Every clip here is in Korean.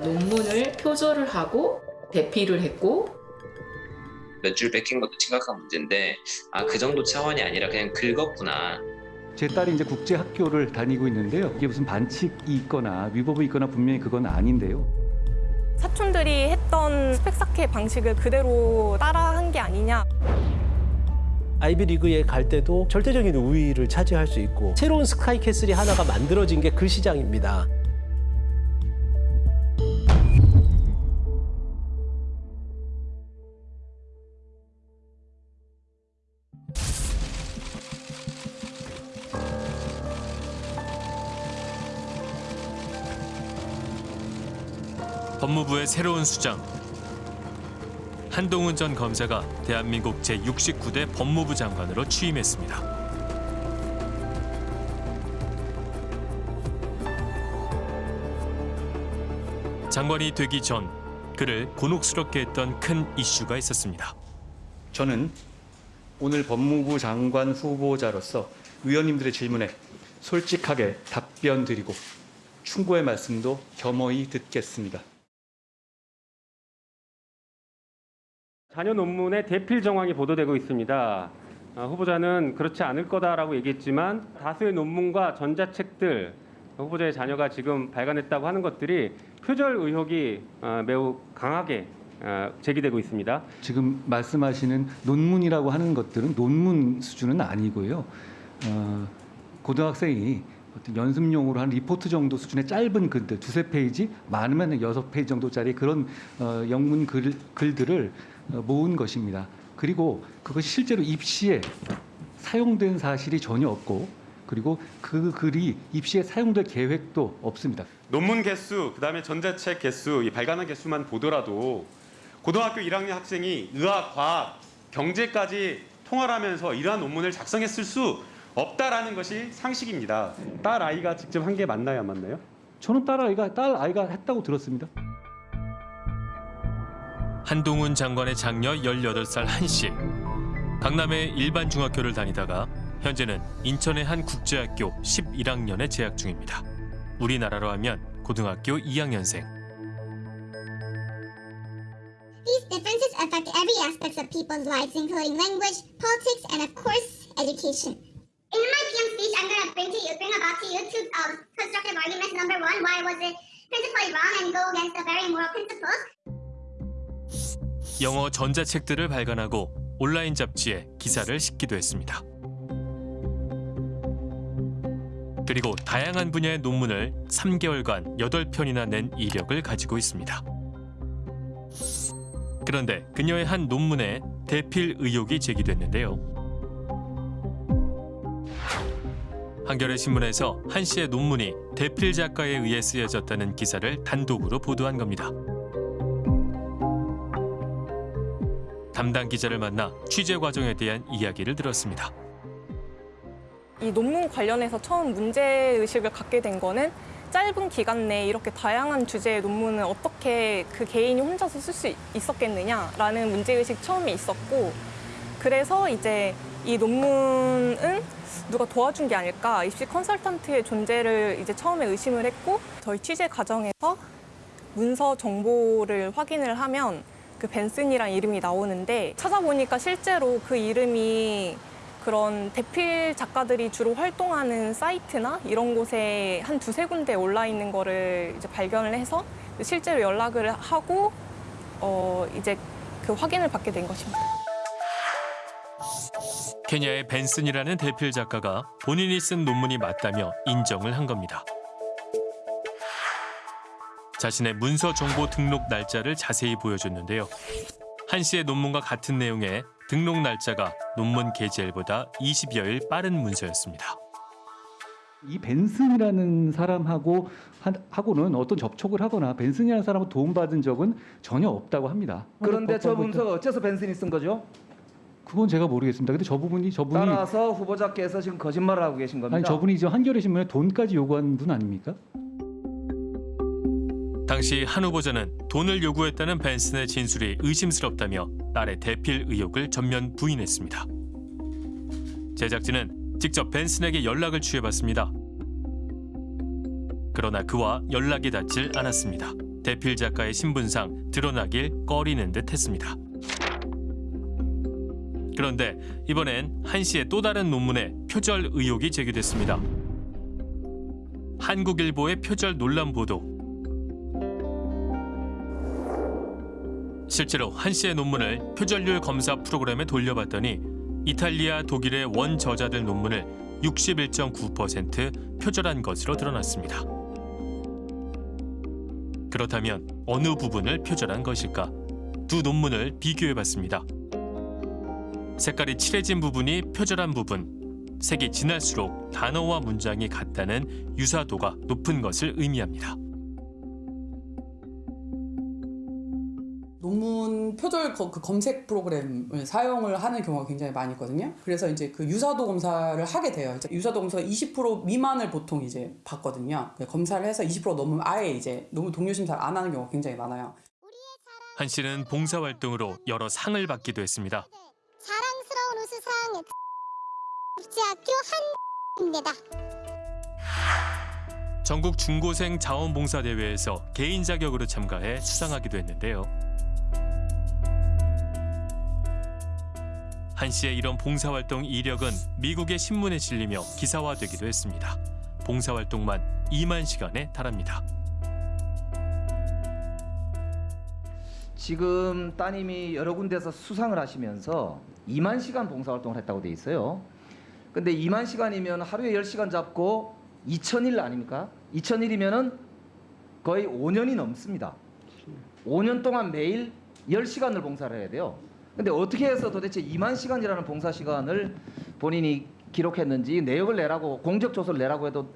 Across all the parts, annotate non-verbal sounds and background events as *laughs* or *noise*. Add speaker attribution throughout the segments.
Speaker 1: 논문을 표절을 하고 대피를 했고
Speaker 2: 몇 줄 뺏긴 것도 심각한 문제인데 아 그 정도 차원이 아니라 그냥 긁었구나
Speaker 3: 제 딸이 이제 국제 학교를 다니고 있는데요. 이게 무슨 반칙이 있거나 위법이 있거나 분명히 그건 아닌데요.
Speaker 4: 사촌들이 했던 스펙사케 방식을 그대로 따라한 게 아니냐.
Speaker 5: 아이비리그에 갈 때도 절대적인 우위를 차지할 수 있고 새로운 스카이캐슬이 하나가 만들어진 게 그 시장입니다.
Speaker 6: 법무부의 새로운 수장 한동훈 전 검사가 대한민국 제69대 법무부 장관으로 취임했습니다. 장관이 되기 전 그를 곤혹스럽게 했던 큰 이슈가 있었습니다.
Speaker 3: 저는 오늘 법무부 장관 후보자로서 의원님들의 질문에 솔직하게 답변 드리고 충고의 말씀도 겸허히 듣겠습니다.
Speaker 7: 자녀 논문의 대필 정황이 보도되고 있습니다. 어, 후보자는 그렇지 않을 거다라고 얘기했지만 다수의 논문과 전자책들 후보자의 자녀가 지금 발간했다고 하는 것들이 표절 의혹이 어, 매우 강하게 어, 제기되고 있습니다.
Speaker 3: 지금 말씀하시는 논문이라고 하는 것들은 논문 수준은 아니고요. 어, 고등학생이 어떤 연습용으로 한 리포트 정도 수준의 짧은 글들 두세 페이지 많으면 여섯 페이지 정도짜리 그런 어, 영문 글, 글들을 어, 모은 것입니다. 그리고 그것이 실제로 입시에 사용된 사실이 전혀 없고 그리고 그 글이 입시에 사용될 계획도 없습니다.
Speaker 8: 논문 개수, 그다음에 전자책 개수, 이 발간한 개수만 보더라도 고등학교 1학년 학생이 의학, 과학, 경제까지 통할하면서 이러한 논문을 작성했을 수 없다라는 것이 상식입니다. 딸 아이가 직접 한 게 맞나요, 안 맞나요?
Speaker 3: 저는 딸 아이가 딸 아이가 했다고 들었습니다.
Speaker 6: 한동훈 장관의 장녀 18살 한 씨. 강남의 일반 중학교를 다니다가 현재는 인천의 한 국제학교 11학년에 재학 중입니다. 우리나라로 하면 고등학교 2학년생.
Speaker 9: These differences affect every aspect of people's lives, including language, politics, and of course, education. In my PM speech, I'm going to bring to you, bring about to you two um, constructive arguments. Number one, why was it principally wrong and go against the very moral principles?
Speaker 6: 영어 전자책들을 발간하고 온라인 잡지에 기사를 싣기도 했습니다. 그리고 다양한 분야의 논문을 3개월간 8편이나 낸 이력을 가지고 있습니다. 그런데 그녀의 한 논문에 대필 의혹이 제기됐는데요. 한겨레 신문에서 한 씨의 논문이 대필 작가에 의해 쓰여졌다는 기사를 단독으로 보도한 겁니다. 담당 기자를 만나 취재 과정에 대한 이야기를 들었습니다.
Speaker 4: 이 논문 관련해서 처음 문제의식을 갖게 된 거는 짧은 기간 내에 이렇게 다양한 주제의 논문을 어떻게 그 개인이 혼자서 쓸 수 있었겠느냐라는 문제의식 처음에 있었고 그래서 이제 이 논문은 누가 도와준 게 아닐까 입시 컨설턴트의 존재를 이제 처음에 의심을 했고 저희 취재 과정에서 문서 정보를 확인을 하면 그 벤슨이란 이름이 나오는데 찾아보니까 실제로 그 이름이 그런 대필 작가들이 주로 활동하는 사이트나 이런 곳에 한 두세 군데 올라 있는 거를 이제 발견을 해서 실제로 연락을 하고 어 이제 그 확인을 받게 된 것입니다.
Speaker 6: 케냐의 벤슨이라는 대필 작가가 본인이 쓴 논문이 맞다며 인정을 한 겁니다. 자신의 문서 정보 등록 날짜를 자세히 보여줬는데요. 한 씨의 논문과 같은 내용의 등록 날짜가 논문 게재일보다 20여일 빠른 문서였습니다.
Speaker 3: 이 벤슨이라는 사람하고 한- 하고는 어떤 접촉을 하거나 벤슨이라는 사람을 도움받은 적은 전혀 없다고 합니다.
Speaker 10: 그런데 저 문서가 어째서 벤슨이 쓴 거죠?
Speaker 3: 그건 제가 모르겠습니다. 근데 저 부분이 저분이
Speaker 10: 따라서 후보자께서 지금 거짓말을 하고 계신 겁니다.
Speaker 3: 아니 저분이 저 한겨레 신문에 돈까지 요구한 분 아닙니까?
Speaker 6: 당시 한 후보자는 돈을 요구했다는 벤슨의 진술이 의심스럽다며 딸의 대필 의혹을 전면 부인했습니다. 제작진은 직접 벤슨에게 연락을 취해봤습니다. 그러나 그와 연락이 닿질 않았습니다. 대필 작가의 신분상 드러나길 꺼리는 듯 했습니다. 그런데 이번엔 한 씨의 또 다른 논문에 표절 의혹이 제기됐습니다. 한국일보의 표절 논란 보도. 실제로 한 씨의 논문을 표절률 검사 프로그램에 돌려봤더니 이탈리아, 독일의 원 저자들 논문을 61.9% 표절한 것으로 드러났습니다. 그렇다면 어느 부분을 표절한 것일까? 두 논문을 비교해봤습니다. 색깔이 칠해진 부분이 표절한 부분, 색이 진할수록 단어와 문장이 같다는 유사도가 높은 것을 의미합니다.
Speaker 11: 논문 표절 거- 그 검색 프로그램을 사용을 하는 경우가 굉장히 많이 있거든요. 그래서 이제 그 유사도 검사를 하게 돼요. 유사도 검사가 20% 미만을 보통 이제 받거든요. 검사를 해서 20% 넘으면 아예 이제 논문 동료 심사를 안 하는 경우가 굉장히 많아요.
Speaker 6: 한 씨는 봉사활동으로 여러 상을 받기도 했습니다.
Speaker 9: 자랑스러운 우수상 국제학교 한입니다.
Speaker 6: 전국 중고생 자원봉사대회에서 개인 자격으로 참가해 수상하기도 했는데요. 한 씨의 이런 봉사활동 이력은 미국의 신문에 실리며 기사화되기도 했습니다. 봉사활동만 2만 시간에 달합니다.
Speaker 10: 지금 따님이 여러 군데서 수상을 하시면서 2만 시간 봉사활동을 했다고 돼 있어요. 근데 2만 시간이면 하루에 10시간 잡고 2천일 아닙니까? 2천일이면은 거의 5년이 넘습니다. 5년 동안 매일 10시간을 봉사를 해야 돼요. 근데 어떻게 해서 도대체 2만 시간이라는 봉사 시간을 본인이 기록했는지 내역을 내라고 공적 조서를 내라고 해도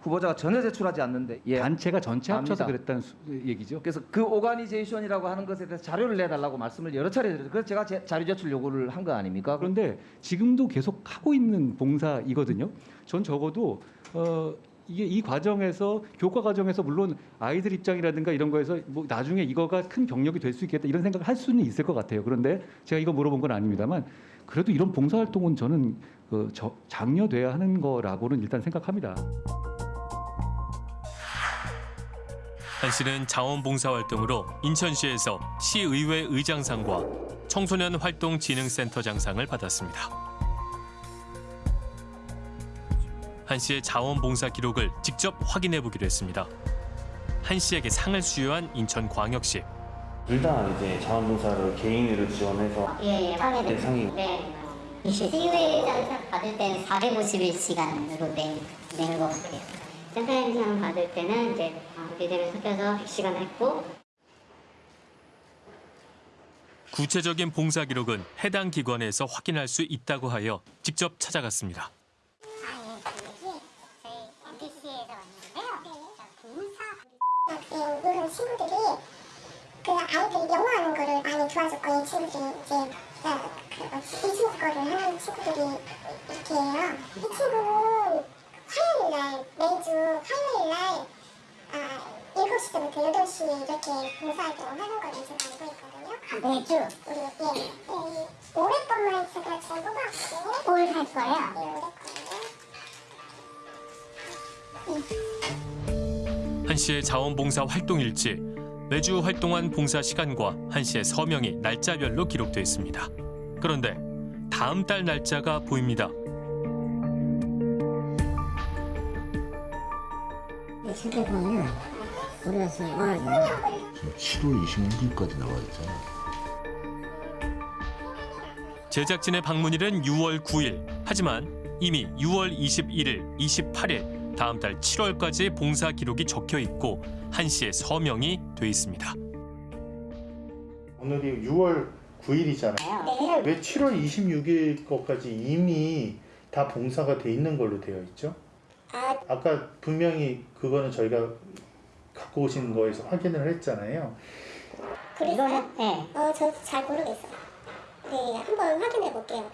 Speaker 10: 후보자가 전혀 제출하지 않는데 예.
Speaker 3: 단체가 전체 합쳐서
Speaker 10: 압니다.
Speaker 3: 그랬다는 수- 얘기죠.
Speaker 10: 그래서 그 organization이라고 하는 것에 대해서 자료를 내달라고 말씀을 여러 차례 드렸어요. 그래서 제가 제- 자료 제출 요구를 한 거 아닙니까?
Speaker 3: 그런데 지금도 계속 하고 있는 봉사이거든요. 전 적어도 어 이게 이 과정에서 교과 과정에서 물론 아이들 입장이라든가 이런 거에서 뭐 나중에 이거가 큰 경력이 될 수 있겠다 이런 생각을 할 수는 있을 것 같아요. 그런데 제가 이거 물어본 건 아닙니다만 그래도 이런 봉사 활동은 저는 그 저, 장려돼야 하는 거라고는 일단 생각합니다.
Speaker 6: 한 씨는 자원봉사활동으로 인천시에서 시의회 의장상과 청소년 활동진흥센터 장상을 받았습니다. 한 씨의 자원봉사 기록을 직접 확인해 보기로 했습니다. 한 씨에게 상을 수여한 인천광역시.
Speaker 12: 둘 다 이제 자원봉사를 개인으로 지원해서
Speaker 9: 예, 예, 상해
Speaker 12: 네, 상이
Speaker 9: 네. 시의회장 받을 때는 451시간으로 낸, 낸것 같아요. 센터장상 받을 때는 이제 비대를 섞여서 100시간 했고
Speaker 6: 구체적인 봉사 기록은 해당 기관에서 확인할 수 있다고 하여 직접 찾아갔습니다.
Speaker 9: 학생들 친구들이 그 아이들이 영어하는 거를 많이 도와줬고 이 친구들이 이제 어, 그 비즈니스 거를 하는 친구들이 이렇게 해요. 이 친구는 화요일 날 매주 화요일 날 아, 7시부터 8시 이렇게 봉사활동을 하는 걸로 제가 알고 있거든요. 매주? 우리 예. 예. 올해 것만 제가 잘 뽑았거든요. 올할 거예요? 예, 올해 거예요.
Speaker 6: 한 씨의 자원봉사 활동 일지, 매주 활동한 봉사 시간과 한 씨의 서명이 날짜별로 기록되어 있습니다. 그런데 다음 달 날짜가 보입니다.
Speaker 9: 실제 보면은 우리가 지금 오늘
Speaker 13: 7월 26일까지 나와 있잖아.
Speaker 6: 제작진의 방문일은 6월 9일. 하지만 이미 6월 21일, 28일, 다음 달 7월까지 봉사 기록이 적혀 있고 한 씨의 서명이 돼 있습니다.
Speaker 14: 오늘이 6월 9일이잖아요. 왜 7월 26일 것까지 이미 다 봉사가 돼 있는 걸로 되어 있죠? 아까 분명히 그거는 저희가 갖고 오신 거에서 확인을 했잖아요.
Speaker 9: 이거는 네. 어, 저도 잘 모르겠어요. 네, 한번 확인해 볼게요.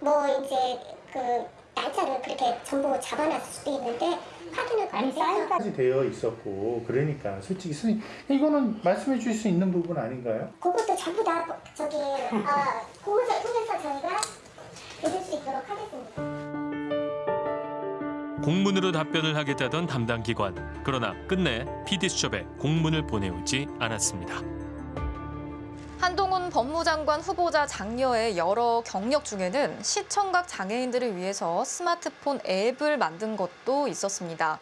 Speaker 9: 뭐 이제 그 날짜를 그렇게 전부 잡아놨을 수도 있는데 확인을 아니
Speaker 14: 까지 되어 있었고 그러니까 솔직히 선생님 이거는 말씀해 주실 수 있는 부분 아닌가요?
Speaker 9: 그것도 전부 다 저기 어, 공문서 통해서 저희가 드릴 수 있도록 하겠습니다.
Speaker 6: 공문으로 답변을 하겠다던 담당 기관. 그러나 끝내 PD수첩에 공문을 보내오지 않았습니다.
Speaker 15: 한동훈 법무장관 후보자 장녀의 여러 경력 중에는 시청각 장애인들을 위해서 스마트폰 앱을 만든 것도 있었습니다.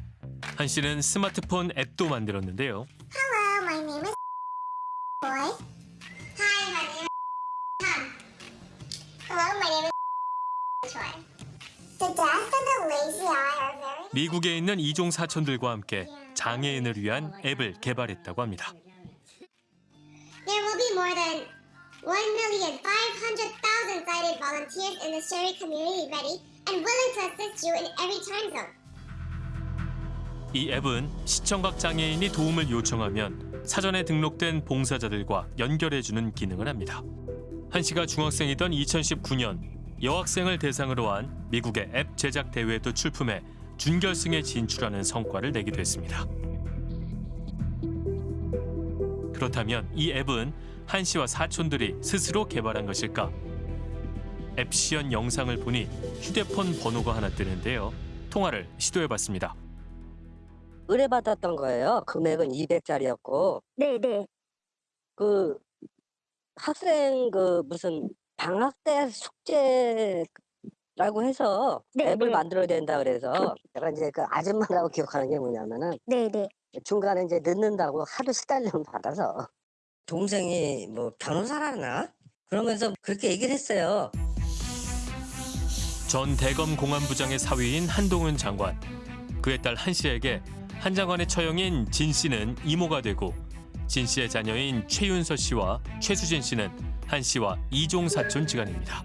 Speaker 6: 한 씨는 스마트폰 앱도 만들었는데요.
Speaker 9: Hello, my name is boy. Hi, my name is Tom. Hello, my name is Troy. The deaf and the lazy eye are very
Speaker 6: 미국에 있는 이종 사촌들과 함께 장애인을 위한 앱을 개발했다고 합니다.
Speaker 9: There will be more than 1,500,000 sighted volunteers in the Sherry community ready and willing to assist you in every time zone.
Speaker 6: 이 앱은 시청각 장애인이 도움을 요청하면 사전에 등록된 봉사자들과 연결해주는 기능을 합니다. 한 씨가 중학생이던 2019년 여학생을 대상으로 한 미국의 앱 제작 대회에도 출품해 준결승에 진출하는 성과를 내기도 했습니다. 그렇다면 이 앱은 한 씨와 사촌들이 스스로 개발한 것일까? 앱 시연 영상을 보니 휴대폰 번호가 하나 뜨는데요. 통화를 시도해봤습니다.
Speaker 16: 의뢰받았던 거예요. 금액은 200짜리였고.
Speaker 9: 네네.
Speaker 16: 그 학생 그 무슨 방학 때 숙제라고 해서
Speaker 9: 네,
Speaker 16: 앱을
Speaker 9: 네.
Speaker 16: 만들어야 된다 그래서 내가 이제 그 아줌마라고 기억하는 게 뭐냐면은
Speaker 9: 네네.
Speaker 16: 중간에 이제 늦는다고 하도 시달림을 받아서 동생이 뭐 변호사라나 그러면서 그렇게 얘기를 했어요.
Speaker 6: 전 대검 공안부장의 사위인 한동훈 장관. 그의 딸 한 씨에게 한 장관의 처형인 진 씨는 이모가 되고 진 씨의 자녀인 최윤서 씨와 최수진 씨는 한 씨와 이종 사촌 지간입니다.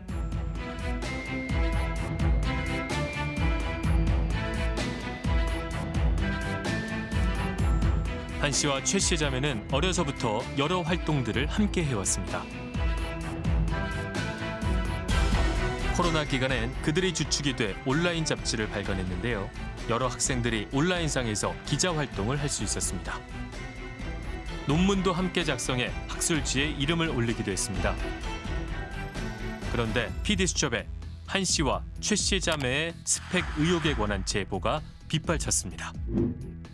Speaker 6: 한 씨와 최 씨의 자매는 어려서부터 여러 활동들을 함께 해왔습니다. 코로나 기간엔 그들이 주축이 돼 온라인 잡지를 발간했는데요. 여러 학생들이 온라인상에서 기자 활동을 할 수 있었습니다. 논문도 함께 작성해 학술지에 이름을 올리기도 했습니다. 그런데 PD수첩에 한 씨와 최 씨 자매의 스펙 의혹에 관한 제보가 빗발쳤습니다.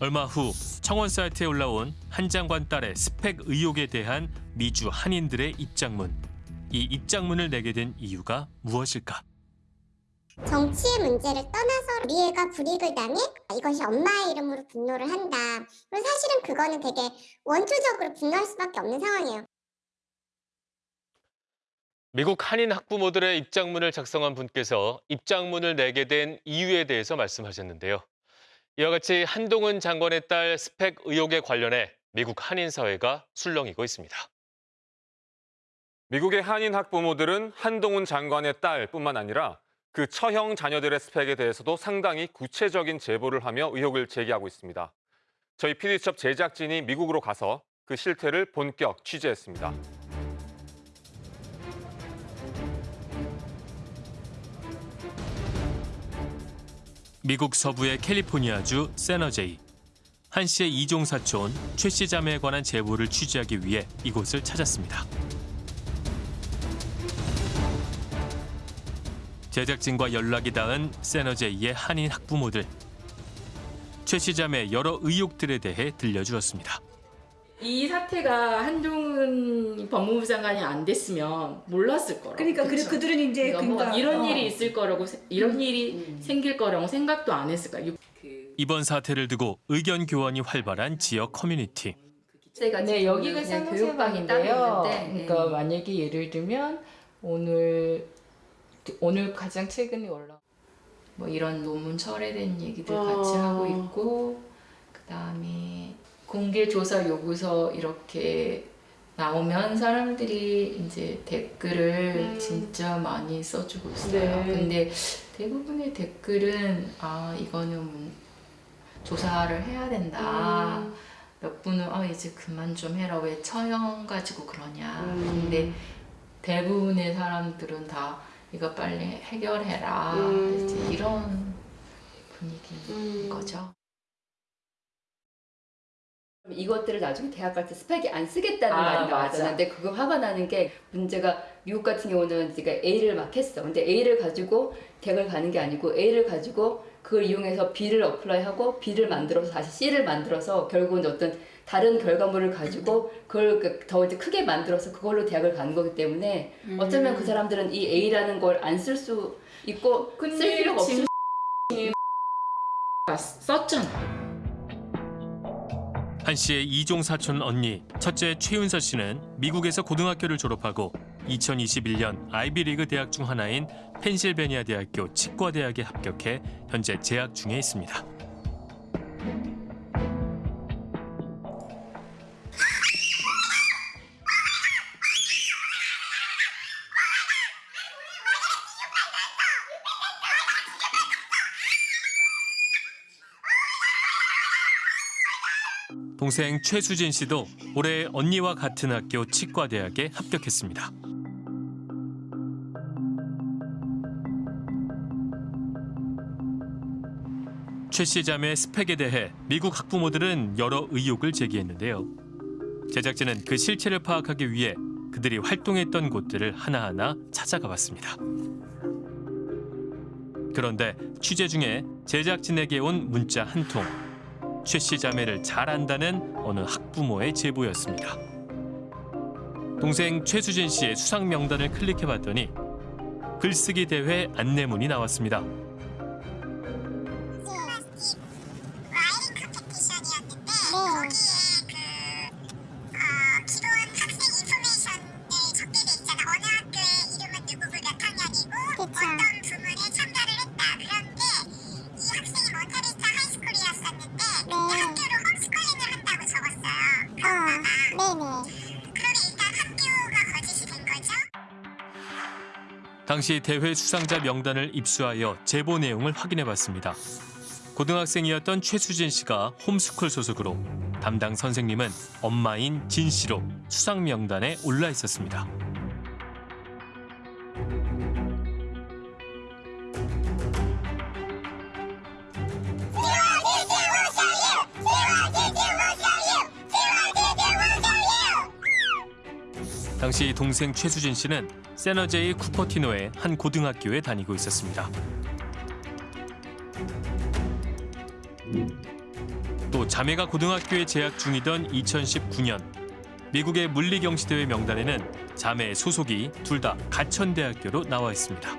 Speaker 6: 얼마 후 청원 사이트에 올라온 한 장관 딸의 스펙 의혹에 대한 미주 한인들의 입장문. 이 입장문을 내게 된 이유가 무엇일까?
Speaker 9: 정치의 문제를 떠나서 우리 애가 불이익을 당해 이것이 엄마의 이름으로 분노를 한다. 그리고 사실은 그거는 되게 원초적으로 분노할 수밖에 없는 상황이에요.
Speaker 17: 미국 한인 학부모들의 입장문을 작성한 분께서 입장문을 내게 된 이유에 대해서 말씀하셨는데요. 이와 같이 한동훈 장관의 딸 스펙 의혹에 관련해 미국 한인 사회가 술렁이고 있습니다.
Speaker 18: 미국의 한인 학부모들은 한동훈 장관의 딸뿐만 아니라 그 처형 자녀들의 스펙에 대해서도 상당히 구체적인 제보를 하며 의혹을 제기하고 있습니다. 저희 PD수첩 제작진이 미국으로 가서 그 실태를 본격 취재했습니다.
Speaker 6: 미국 서부의 캘리포니아주 세너제이. 한 씨의 이종 사촌 최 씨 자매에 관한 제보를 취재하기 위해 이곳을 찾았습니다. 제작진과 연락이 닿은 세너제이의 한인 학부모들. 최 씨 자매의 여러 의혹들에 대해 들려주었습니다.
Speaker 1: 이 사태가 한동훈 법무부 장관이 안 됐으면 몰랐을 거라고.
Speaker 19: 그러니까 그래,
Speaker 1: 그쵸?
Speaker 19: 그들은 이제
Speaker 1: 그러니까 뭐
Speaker 19: 그러니까,
Speaker 1: 이런
Speaker 19: 어.
Speaker 1: 일이 있을 거라고 세- 이런 일이 생길 거라고 생각도 안 했을 거야.
Speaker 6: 이번 사태를 두고 의견 교환이 활발한 지역 커뮤니티.
Speaker 1: 네, 여기가 교육방인데요.
Speaker 20: 따로 있는데,
Speaker 1: 그러니까
Speaker 20: 네.
Speaker 1: 만약에 예를 들면 오늘 오늘 가장 최근에 올라 뭐 이런 논문 철회된 얘기들 같이
Speaker 20: 아.
Speaker 1: 하고 있고 그다음에 공개 조사 요구서 이렇게 나오면 사람들이 이제 댓글을
Speaker 20: 음.
Speaker 1: 진짜 많이 써주고 있어요.
Speaker 20: 네.
Speaker 1: 근데 대부분의 댓글은 아 이거는 문- 조사를 해야 된다.
Speaker 20: 음.
Speaker 1: 몇 분은 아 이제 그만 좀 해라 왜 처형 가지고 그러냐.
Speaker 20: 음.
Speaker 1: 근데 대부분의 사람들은 다 이거 빨리 해결해라.
Speaker 20: 음.
Speaker 1: 이제 이런 분위기인 거죠.
Speaker 20: 이것들을 나중에 대학 갈 때 스펙이 안 쓰겠다는
Speaker 1: 아,
Speaker 20: 말이. 나왔잖아. 근데 그거 화가 나는 게 문제가
Speaker 1: 미국 같은 경우는 제가 A를 막 했어. 근데 A를 가지고 대학을 가는 게 아니고 A를 가지고 그걸 이용해서 B를 apply하고 B를 만들어서 다시 C를 만들어서 결국은 어떤 다른 결과물을 가지고 그걸 그- 더 이제 크게 만들어서 그걸로 대학을 가는 거기 때문에 어쩌면 그 사람들은 이 A라는 걸 안 쓸 수 있고 쓸 필요가 없을 *laughs*
Speaker 19: 수 있잖아.
Speaker 6: 한 씨의 이종 사촌 언니 첫째 최윤서 씨는 미국에서 고등학교를 졸업하고 2021년 아이비리그 대학 중 하나인 펜실베니아 대학교 치과대학에 합격해 현재 재학 중에 있습니다. 동생 최수진 씨도 올해 언니와 같은 학교 치과대학에 합격했습니다. 최씨 자매의 스펙에 대해 미국 학부모들은 여러 의혹을 제기했는데요. 제작진은 그 실체를 파악하기 위해 그들이 활동했던 곳들을 하나하나 찾아가 봤습니다. 그런데 취재 중에 제작진에게 온 문자 한 통. 최씨 자매를 잘 안다는 어느 학부모의 제보였습니다. 동생 최수진 씨의 수상 명단을 클릭해봤더니 글쓰기 대회 안내문이 나왔습니다. 당시 대회 수상자 명단을 입수하여 제보 내용을 확인해봤습니다. 고등학생이었던 최수진 씨가 홈스쿨 소속으로 담당 선생님은 엄마인 진 씨로 수상 명단에 올라 있었습니다. 당시 동생 최수진 씨는 세너제이 쿠퍼티노의 한 고등학교에 다니고 있었습니다. 또 자매가 고등학교에 재학 중이던 2019년 미국의 물리경시대회 명단에는 자매의 소속이 둘 다 가천대학교로 나와 있습니다.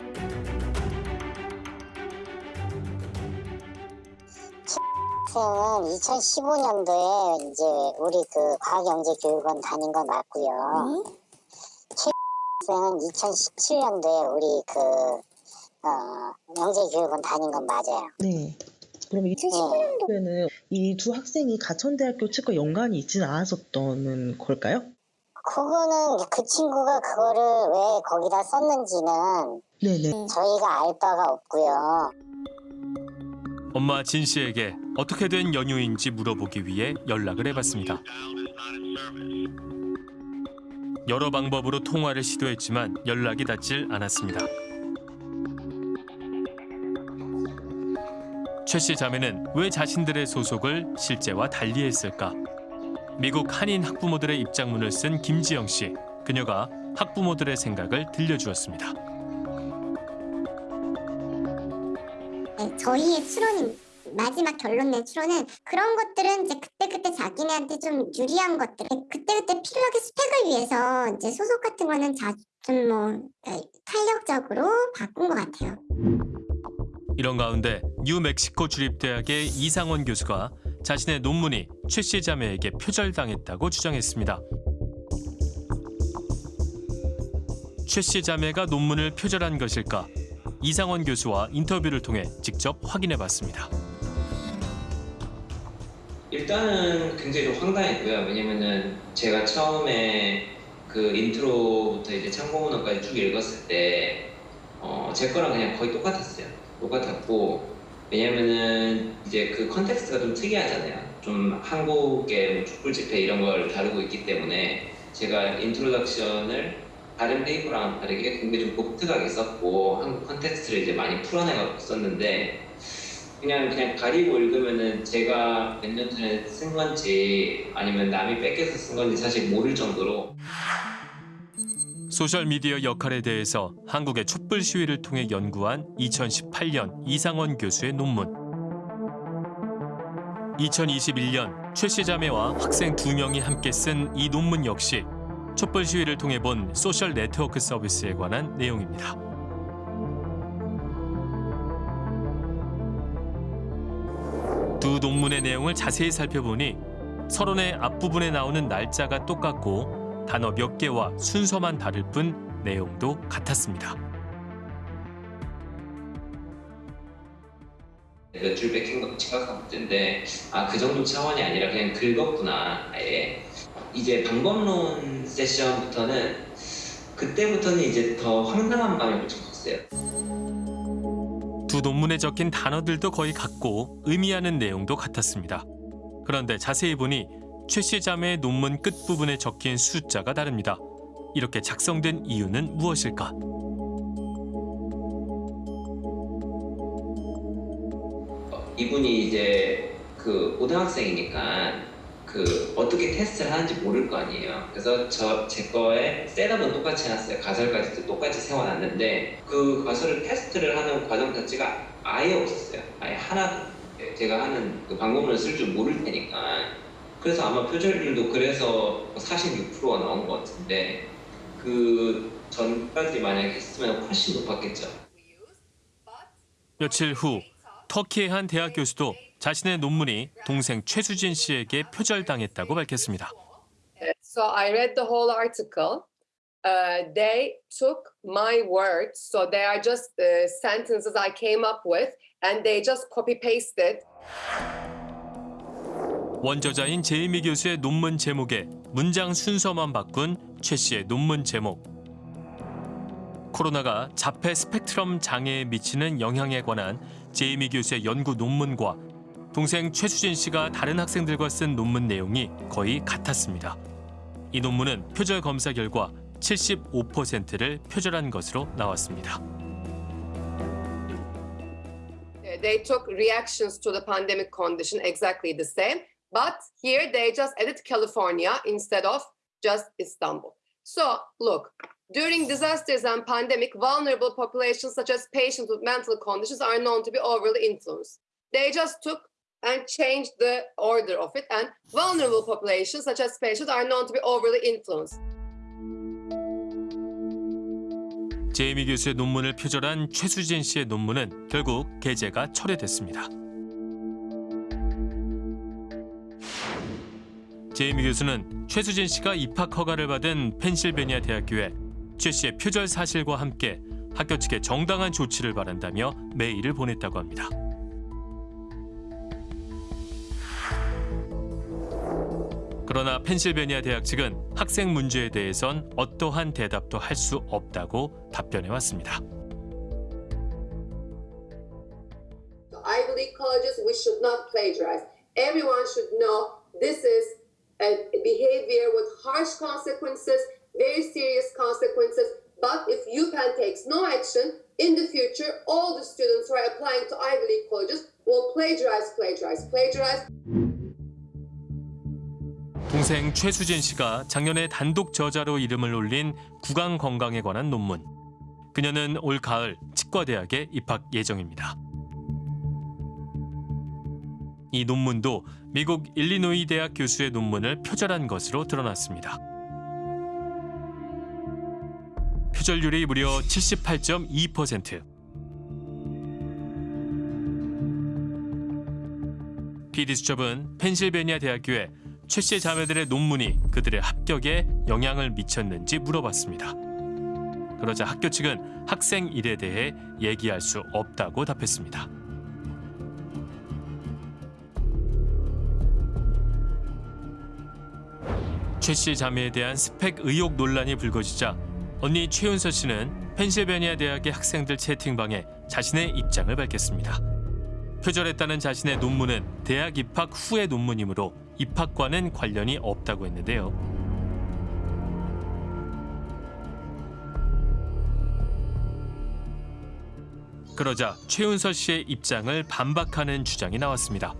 Speaker 20: 학생은 2015년도에 이제 우리 그 과학영재교육원 다닌 건 맞고요. 최 학생은 2017년도에 우리 그 어, 영재교육원 다닌 건 맞아요.
Speaker 21: 네. 그럼 2015년도에는 이 두 학생이 가천대학교 측과 연관이 있지는 않았었던 걸까요?
Speaker 20: 그거는 그 친구가 그거를 왜 거기다 썼는지는
Speaker 21: 네네.
Speaker 20: 저희가 알 바가 없고요.
Speaker 6: 엄마 진 씨에게 어떻게 된 연유인지 물어보기 위해 연락을 해봤습니다. 여러 방법으로 통화를 시도했지만 연락이 닿질 않았습니다. 최 씨 자매는 왜 자신들의 소속을 실제와 달리 했을까? 미국 한인 학부모들의 입장문을 쓴 김지영 씨. 그녀가 학부모들의 생각을 들려주었습니다.
Speaker 9: 네, 저희의 추론인 마지막 결론 낸 추론은 그런 것들은 이제 그때그때 자기네한테 좀 유리한 것들 그때그때 필요하게 스펙을 위해서 이제 소속 같은 거는 좀뭐 탄력적으로 바꾼 것 같아요.
Speaker 6: 이런 가운데 뉴멕시코 주립대학의 이상원 교수가 자신의 논문이 최씨 자매에게 표절당했다고 주장했습니다. 최씨 자매가 논문을 표절한 것일까? 이상원 교수와 인터뷰를 통해 직접 확인해 봤습니다.
Speaker 2: 일단은 굉장히 좀 황당했고요. 왜냐면은 제가 처음에 그 intro부터 이제 참고문헌까지 쭉 읽었을 때, 어, 제 거랑 그냥 거의 똑같았어요. 똑같았고, 왜냐면은 이제 그 context가 좀 특이하잖아요. 좀 한국의 뭐 촛불 집회 이런 걸 다루고 있기 때문에 제가 introduction을 다른 paper랑 다르게 굉장히 좀 독특하게 썼고 한국 context를 이제 많이 풀어내갖고 썼는데 그냥 그냥 가리고 읽으면은 제가 몇 년 전에 쓴 건지 아니면 남이 베껴서 쓴 건지 사실 모를 정도로
Speaker 6: 소셜미디어 역할에 대해서 한국의 촛불 시위를 통해 연구한 2018년 이상원 교수의 논문. 2021년 최 씨 자매와 학생 두 명이 함께 쓴 이 논문 역시 촛불 시위를 통해 본 소셜 네트워크 서비스에 관한 내용입니다. 두 논문의 내용을 자세히 살펴보니 서론의 앞부분에 나오는 날짜가 똑같고 단어 몇 개와 순서만 다를 뿐 내용도 같았습니다.
Speaker 2: 몇 줄 베낀 것도 심각한 문제인데 아 그 정도 차원이 아니라 그냥 긁었구나 아예 이제 방법론 세션부터는 그때부터는 이제 더 황당한 마음이 좀 컸어요.
Speaker 6: 두 논문에 적힌 단어들도 거의 같고 의미하는 내용도 같았습니다. 그런데 자세히 보니 최씨 자매의 논문 끝부분에 적힌 숫자가 다릅니다. 이렇게 작성된 이유는 무엇일까?
Speaker 2: 이분이 이제 그 고등학생이니까 그 어떻게 테스트를 하는지 모를 거 아니에요. 그래서 저 제 거에 셋업은 똑같이 해놨어요. 가설까지도 똑같이 세워놨는데 그 가설을 테스트를 하는 과정 자체가 아예 없었어요. 아예 하나도. 제가 하는 그 방법론을 쓸 줄 모를 테니까. 그래서 아마 표절률도 그래서 46%가 나온 것 같은데 그 전까지 만약에 했으면 훨씬 높았겠죠.
Speaker 6: 며칠 후 터키의 한 대학 교수도 자신의 논문이 동생 최수진 씨에게 표절당했다고 밝혔습니다.
Speaker 19: So I read the whole article. Uh, they took my words, so they are just uh, sentences I came up with, and they just copy pasted.
Speaker 6: 원저자인 제이미 교수의 논문 제목에 문장 순서만 바꾼 최 씨의 논문 제목. 코로나가 자폐 스펙트럼 장애에 미치는 영향에 관한 제이미 교수의 연구 논문과 동생 최수진 씨가 다른 학생들과 쓴 논문 내용이 거의 같았습니다. 이 논문은 표절 검사 결과 75%를 표절한 것으로 나왔습니다.
Speaker 19: They took reactions to the pandemic condition exactly the same, but here they just added California instead of just Istanbul. So, look, during disasters and pandemic, vulnerable populations such as patients with mental conditions are known to be overly influenced. They just took and changed the order of it, and vulnerable populations such as patients are known to be overly influenced.
Speaker 6: 제이미 교수의 논문을 표절한 최수진 씨의 논문은 결국 게재가 철회됐습니다. 제이미 교수는 최수진 씨가 입학 허가를 받은 펜실베니아 대학교에 최 씨의 표절 사실과 함께 학교 측의 정당한 조치를 바란다며 메일을 보냈다고 합니다. 그러나 펜실베니아 대학 측은 학생 문제에 대해선 어떠한 대답도 할 수 없다고 답변해 왔습니다.
Speaker 19: Ivy League colleges, we should not plagiarize. Everyone should know this is a behavior with harsh consequences, very serious consequences. But if UPenn takes no action, in the future, all the students who are applying to Ivy League colleges will plagiarize, plagiarize, plagiarize.
Speaker 6: 동생 최수진 씨가 작년에 단독 저자로 이름을 올린 구강 건강에 관한 논문. 그녀는 올 가을 치과대학에 입학 예정입니다. 이 논문도 미국 일리노이 대학 교수의 논문을 표절한 것으로 드러났습니다. 표절률이 무려 78.2%. PD수첩은 펜실베니아 대학교에 최 씨의 자매들의 논문이 그들의 합격에 영향을 미쳤는지 물어봤습니다. 그러자 학교 측은 학생 일에 대해 얘기할 수 없다고 답했습니다. 최 씨 자매에 대한 스펙 의혹 논란이 불거지자 언니 최윤서 씨는 펜실베니아 대학의 학생들 채팅방에 자신의 입장을 밝혔습니다. 표절했다는 자신의 논문은 대학 입학 후의 논문이므로 입학과는 관련이 없다고 했는데요. 그러자 최윤서 씨의 입장을 반박하는 주장이 나왔습니다.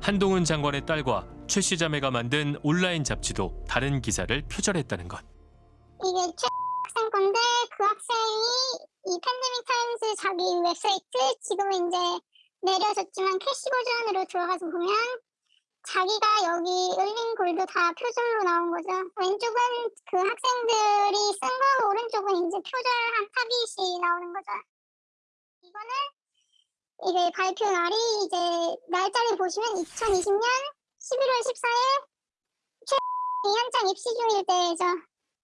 Speaker 6: 한동훈 장관의 딸과 최 씨 자매가 만든 온라인 잡지도 다른 기사를 표절했다는 것.
Speaker 22: 이게 최 학생 건데 그 학생이 이 팬데믹 타임스 자기 웹사이트 지금은 이제 내려졌지만 캐시 버전으로 들어가서 보면 자기가 여기 올린 글도 다 표절로 나온 거죠. 왼쪽은 그 학생들이 쓴 거, 오른쪽은 이제 표절한 타깃이 나오는 거죠. 이거는 이게 발표 날이 이제 날짜를 보시면 2020년 11월 14일 최 한창 입시 중일 때죠.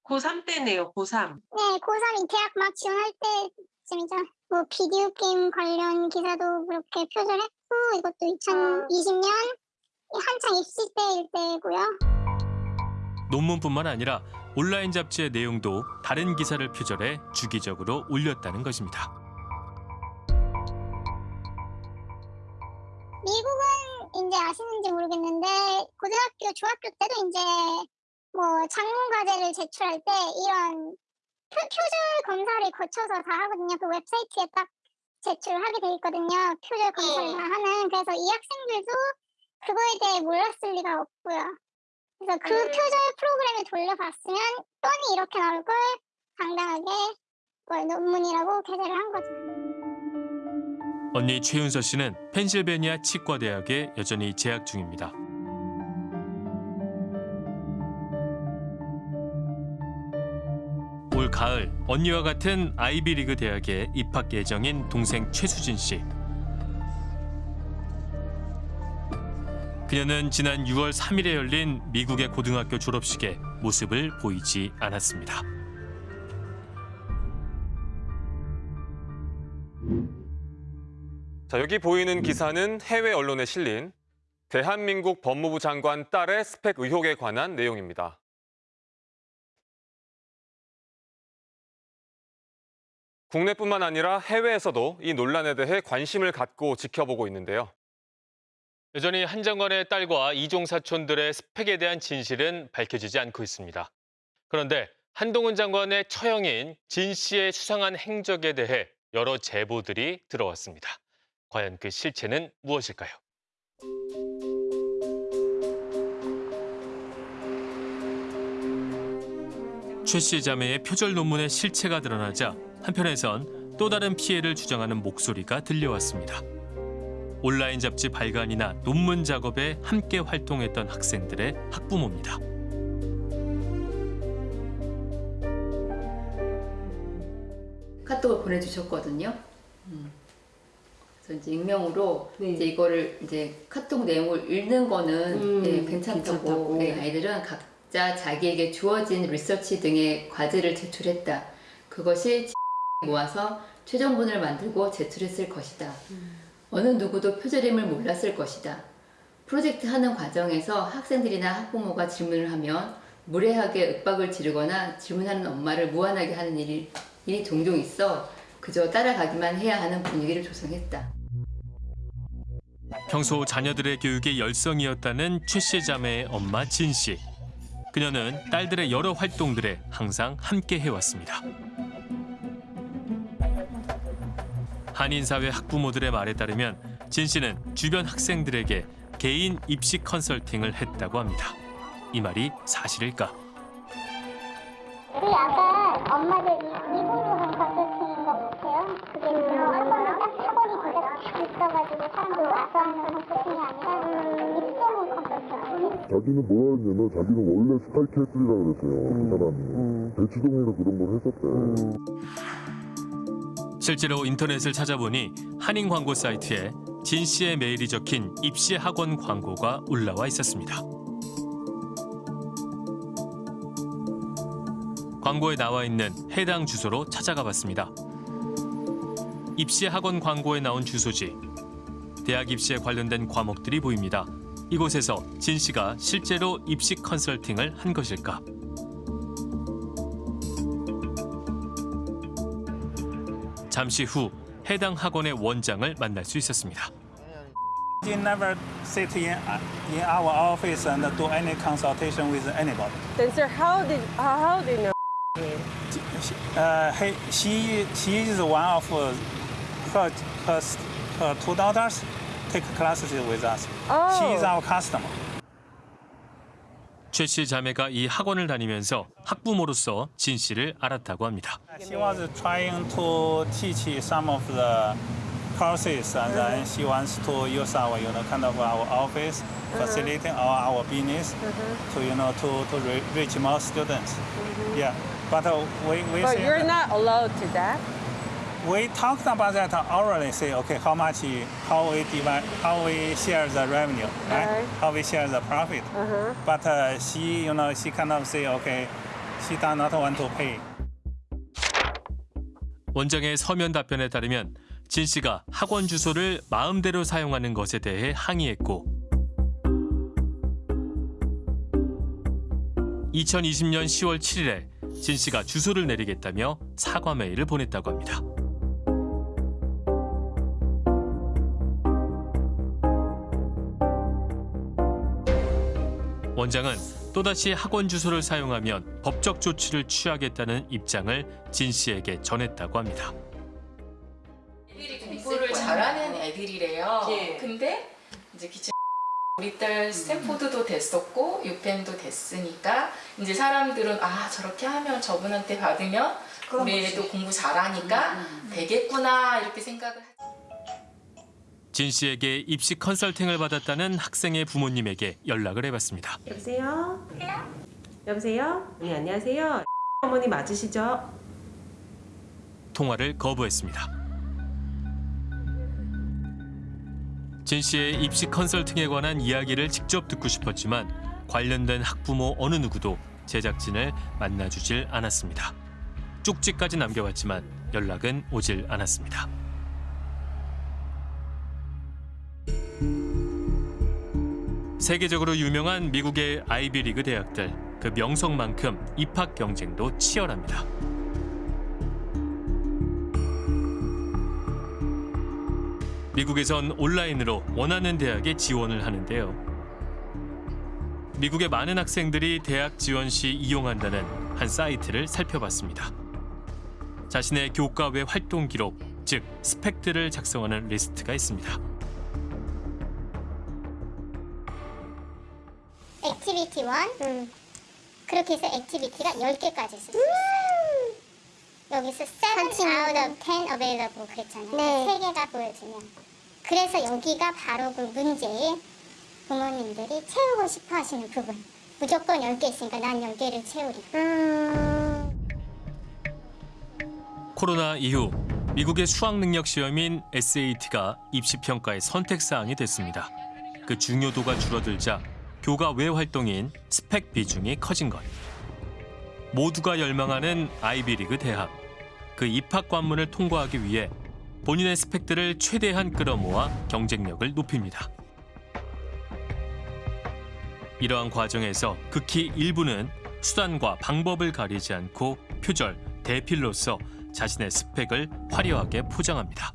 Speaker 23: 고3 때네요, 고3.
Speaker 22: 네, 고3이 대학 막 지원할 때쯤이죠. 뭐 비디오 게임 관련 기사도 그렇게 표절했고 이것도 2020년 한창 입시 때일 때고요.
Speaker 6: 논문뿐만 아니라 온라인 잡지의 내용도 다른 기사를 표절해 주기적으로 올렸다는 것입니다.
Speaker 22: 미국은 이제 아시는지 모르겠는데 고등학교, 중학교 때도 이제 뭐 장문 과제를 제출할 때 이런 표, 표절 검사를 거쳐서 다 하거든요. 그 웹사이트에 딱 제출을 하게 돼 있거든요. 표절 검사를 다 하는. 그래서 이 학생들도 그거에 대해 몰랐을 리가 없고요. 그래서 그 표절 프로그램을 돌려봤으면 뻔히 이렇게 나올 걸 당당하게 그걸 논문이라고 게재를 한 거죠.
Speaker 6: 언니 최윤서 씨는 펜실베니아 치과대학에 여전히 재학 중입니다. 올 가을 언니와 같은 아이비리그 대학에 입학 예정인 동생 최수진 씨. 그녀는 지난 6월 3일에 열린 미국의 고등학교 졸업식에 모습을 보이지 않았습니다.
Speaker 18: 자, 여기 보이는 기사는 해외 언론에 실린 대한민국 법무부 장관 딸의 스펙 의혹에 관한 내용입니다. 국내뿐만 아니라 해외에서도 이 논란에 대해 관심을 갖고 지켜보고 있는데요.
Speaker 24: 여전히 한 장관의 딸과 이종 사촌들의 스펙에 대한 진실은 밝혀지지 않고 있습니다. 그런데 한동훈 장관의 처형인 진 씨의 수상한 행적에 대해 여러 제보들이 들어왔습니다. 과연 그 실체는 무엇일까요?
Speaker 6: 최 씨 자매의 표절 논문의 실체가 드러나자 한편에선 또 다른 피해를 주장하는 목소리가 들려왔습니다. 온라인 잡지 발간이나 논문 작업에 함께 활동했던 학생들의 학부모입니다.
Speaker 25: 카톡을 보내주셨거든요. 음. 그래서 이제 익명으로 이제 이거를 이제 카톡 내용을 읽는 거는
Speaker 23: 음,
Speaker 25: 예, 괜찮다고,
Speaker 23: 괜찮다고.
Speaker 25: 예, 아이들은 각자 자기에게 주어진 리서치 등의 과제를 제출했다. 그것이 *laughs* 모아서 최종본을 만들고 제출했을 것이다. 어느 누구도 표절임을 몰랐을 것이다. 프로젝트 하는 과정에서 학생들이나 학부모가 질문을 하면 무례하게 윽박을 지르거나 질문하는 엄마를 무안하게 하는 일이, 일이 종종 있어 그저 따라가기만 해야 하는 분위기를 조성했다.
Speaker 6: 평소 자녀들의 교육에 열성이었다는 최씨 자매의 엄마 진 씨. 그녀는 딸들의 여러 활동들에 항상 함께 해왔습니다. 한인사회 학부모들의 말에 따르면 진 씨는 주변 학생들에게 개인 입시 컨설팅을 했다고 합니다. 이 말이 사실일까?
Speaker 22: 우리 아가 엄마들이 미국으로 한 컨설팅인 거 같아요. 그게 얼마나 딱 학원이 진짜 딱 있어가지고 사람들 와서 하는 컨설팅이 아니라 입소문 컨설팅.
Speaker 13: 자기는 뭐라 했냐면 자기는 원래 스파이크 했으리라 그랬어요. 그 사람이. 대치동에서 그런 걸 했었대.
Speaker 6: 실제로 인터넷을 찾아보니 한인 광고 사이트에 진 씨의 메일이 적힌 입시 학원 광고가 올라와 있었습니다. 광고에 나와 있는 해당 주소로 찾아가 봤습니다. 입시 학원 광고에 나온 주소지. 대학 입시에 관련된 과목들이 보입니다. 이곳에서 진 씨가 실제로 입시 컨설팅을 한 것일까? 잠시 후 해당 학원의 원장을 만날 수 있었습니다.
Speaker 26: You never sit in, in our office and do any consultation with anybody.
Speaker 23: Then, sir, how did how, did you know?
Speaker 26: Uh, he, she, she is one of uh, her, her, her two daughters take classes with us.
Speaker 23: Oh.
Speaker 26: She is our customer.
Speaker 6: 최 씨 자매가 이 학원을 다니면서 학부모로서 진 씨를 알았다고 합니다.
Speaker 26: She was trying to teach some of the courses, and then she wants to use our, you know, kind of our office facility or our business to, you know, to, to re- reach more students. Yeah, but uh, we we
Speaker 23: But
Speaker 26: say
Speaker 23: you're not allowed to that.
Speaker 26: We talked about that orally. Say, okay, how much, how we divide, how we share the revenue, right?
Speaker 23: Right.
Speaker 26: How we share the profit.
Speaker 23: Uh-huh.
Speaker 26: But uh, she, you know, she kind of say, okay, she does not want to pay.
Speaker 6: 원장의 서면 답변에 따르면 진 씨가 학원 주소를 마음대로 사용하는 것에 대해 항의했고 2020년 10월 7일에 진 씨가 주소를 내리겠다며 사과 메일을 보냈다고 합니다. 원장은 또다시 학원 주소를 사용하면 법적 조치를 취하겠다는 입장을 진 씨에게 전했다고 합니다.
Speaker 1: 애들이 공부를 잘하는 애들이래요.
Speaker 23: 예.
Speaker 1: 근데 이제 기침 *laughs* 우리 딸 스탠포드도 됐었고 유펜도 됐으니까 이제 사람들은 아 저렇게 하면 저분한테 받으면 우리 애도 공부 잘하니까 되겠구나 이렇게 생각을 하죠.
Speaker 6: 진 씨에게 입시 컨설팅을 받았다는 학생의 부모님에게 연락을 해봤습니다.
Speaker 23: 여보세요? 여보세요? 네, 안녕하세요. 어머니 맞으시죠?
Speaker 6: 통화를 거부했습니다. 진 씨의 입시 컨설팅에 관한 이야기를 직접 듣고 싶었지만 관련된 학부모 어느 누구도 제작진을 만나주질 않았습니다. 쪽지까지 남겨봤지만 연락은 오질 않았습니다. 세계적으로 유명한 미국의 아이비리그 대학들 그 명성만큼 입학 경쟁도 치열합니다. 미국에선 온라인으로 원하는 대학에 지원을 하는데요. 미국의 많은 학생들이 대학 지원 시 이용한다는 한 사이트를 살펴봤습니다. 자신의 교과 외 활동 기록, 즉 스펙들을 작성하는 리스트가 있습니다.
Speaker 9: activity 1 그렇게 해서 activity가 10개까지 쓸 수 있어요 여기서 7 out of 10 available 그랬잖아요.
Speaker 20: 네.
Speaker 9: 3개가 보여주면. 그래서 여기가 바로 그 문제에 부모님들이 채우고 싶어 하시는 부분. 무조건 10개 있으니까 난 10개를 채우리.
Speaker 6: 코로나 이후 미국의 수학 능력 시험인 SAT가 입시 평가의 선택 사항이 됐습니다. 그 중요도가 줄어들자 교과 외 활동인 스펙 비중이 커진 것. 모두가 열망하는 아이비리그 대학. 그 입학 관문을 통과하기 위해 본인의 스펙들을 최대한 끌어모아 경쟁력을 높입니다. 이러한 과정에서 극히 일부는 수단과 방법을 가리지 않고 표절, 대필로서 자신의 스펙을 화려하게 포장합니다.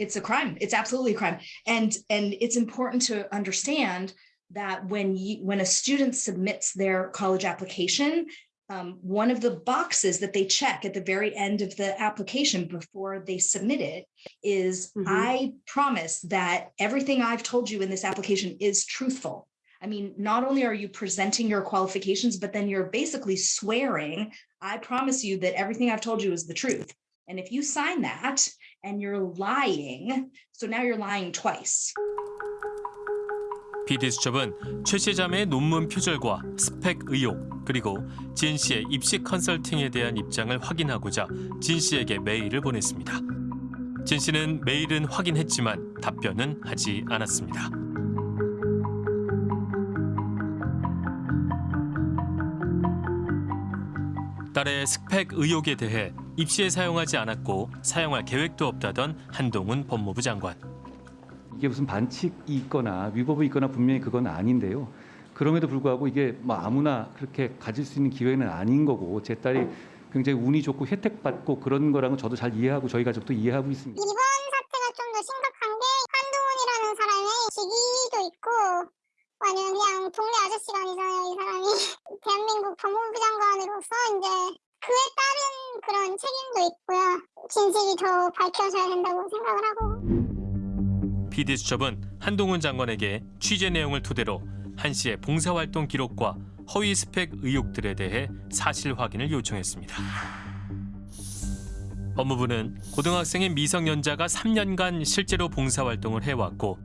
Speaker 27: it's a crime it's absolutely a crime and and it's important to understand that when you when a student submits their college application um, one of the boxes that they check at the very end of the application before they submit it is, i promise that everything i've told you in this application is truthful I mean, not only are you presenting your qualifications, but then you're basically swearing, I promise you that everything I've told you is the truth. And if you sign that and you're lying, so now you're lying twice.
Speaker 6: PD수첩은 최 씨 자매의 논문 표절과 스펙 의혹 그리고 진 씨의 입시 컨설팅에 대한 입장을 확인하고자 진 씨에게 메일을 보냈습니다. 진 씨는 메일은 확인했지만 답변은 하지 않았습니다. 딸의 스펙 의혹에 대해 입시에 사용하지 않았고 사용할 계획도 없다던 한동훈 법무부 장관.
Speaker 3: 이게 무슨 반칙이 있거나 위법이 있거나 분명히 그건 아닌데요. 그럼에도 불구하고 이게 뭐 아무나 그렇게 가질 수 있는 기회는 아닌 거고 제 딸이 굉장히 운이 좋고 혜택 받고 그런 거랑은 저도 잘 이해하고 저희 가족도 이해하고 있습니다.
Speaker 9: 이번 사태가 좀 더 심각한 게 한동훈이라는 사람의 직위도 있고 아니면 그냥 동네 아저씨가 아니잖아요 이 사람이 *laughs* 대한민국 법무부 장관으로서 이제 그에 따른 그런 책임도 있고요 진실이 더 밝혀져야 된다고 생각을 하고
Speaker 6: PD수첩은 한동훈 장관에게 취재 내용을 토대로 한 씨의 봉사활동 기록과 허위 스펙 의혹들에 대해 사실 확인을 요청했습니다. 법무부는 고등학생인 미성년자가 3년간 실제로 봉사활동을 해왔고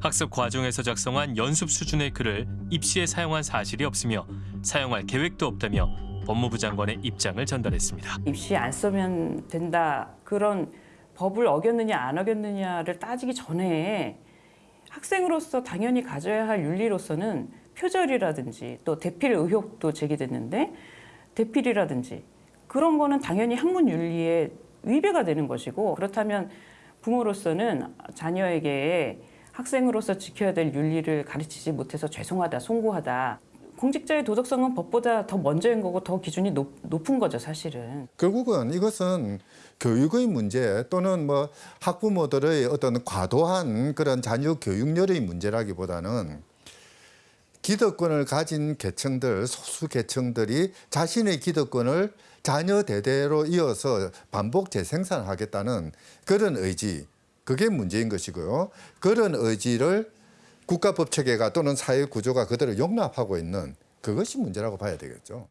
Speaker 6: 학습 과정에서 작성한 연습 수준의 글을 입시에 사용한 사실이 없으며 사용할 계획도 없다며 법무부 장관의 입장을 전달했습니다.
Speaker 28: 입시에 안 쓰면 된다 그런 법을 어겼느냐 안 어겼느냐를 따지기 전에 학생으로서 당연히 가져야 할 윤리로서는 표절이라든지 또 대필 의혹도 제기됐는데 대필이라든지 그런 거는 당연히 학문 윤리에 위배가 되는 것이고 그렇다면 부모로서는 자녀에게 학생으로서 지켜야 될 윤리를 가르치지 못해서 죄송하다, 송구하다. 공직자의 도덕성은 법보다 더 먼저인 거고 더 기준이 높, 높은 거죠, 사실은.
Speaker 29: 결국은 이것은 교육의 문제 또는 뭐 학부모들의 어떤 과도한 그런 자녀 교육열의 문제라기보다는 기득권을 가진 계층들, 소수 계층들이 자신의 기득권을 자녀 대대로 이어서 반복 재생산하겠다는 그런 의지, 그게 문제인 것이고요. 그런 의지를 국가법 체계가 또는 사회 구조가 그대로 용납하고 있는 그것이 문제라고 봐야 되겠죠.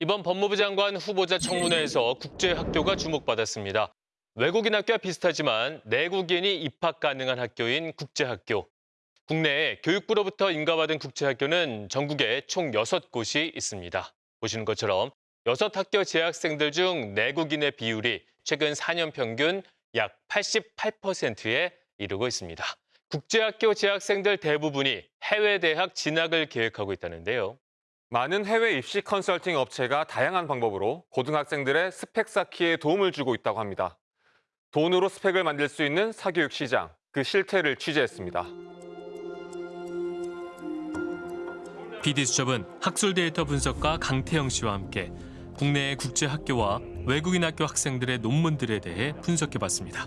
Speaker 17: 이번 법무부 장관 후보자 청문회에서 국제학교가 주목받았습니다. 외국인 학교와 비슷하지만 내국인이 입학 가능한 학교인 국제학교. 국내에 교육부로부터 인가받은 국제학교는 전국에 총 6곳이 있습니다. 보시는 것처럼 6학교 재학생들 중 내국인의 비율이 최근 4년 평균 약 88%에 이르고 있습니다. 국제학교 재학생들 대부분이 해외 대학 진학을 계획하고 있다는데요.
Speaker 18: 많은 해외 입시 컨설팅 업체가 다양한 방법으로 고등학생들의 스펙 쌓기에 도움을 주고 있다고 합니다. 돈으로 스펙을 만들 수 있는 사교육 시장, 그 실태를 취재했습니다.
Speaker 6: PD수첩은 학술 데이터 분석가 강태영 씨와 함께 국내의 국제 학교와 외국인 학교 학생들의 논문들에 대해 분석해봤습니다.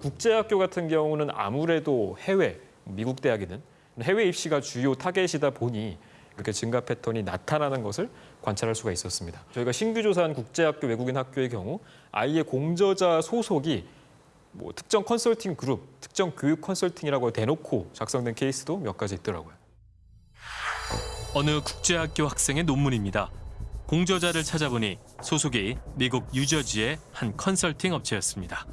Speaker 30: 국제학교 같은 경우는 아무래도 해외, 미국 대학이든 해외 입시가 주요 타겟이다 보니 이렇게 증가 패턴이 나타나는 것을 관찰할 수가 있었습니다. 저희가 신규 조사한 국제학교, 외국인 학교의 경우 아예 공저자 소속이 뭐 특정 컨설팅 그룹, 특정 교육 컨설팅이라고 대놓고 작성된 케이스도 몇 가지 있더라고요.
Speaker 6: 어느 국제학교 학생의 논문입니다. 공저자를 찾아보니 소속이 미국 뉴저지의 한 컨설팅 업체였습니다.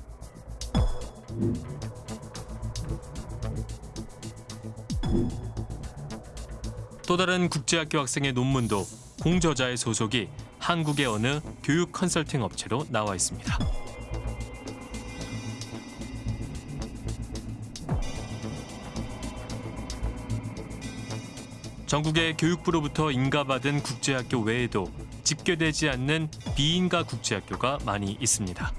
Speaker 6: 또 다른 국제학교 학생의 논문도 공저자의 소속이 한국의 어느 교육 컨설팅 업체로 나와 있습니다. 전국의 교육부로부터 인가받은 국제학교 외에도 집계되지 않는 비인가 국제학교가 많이 있습니다.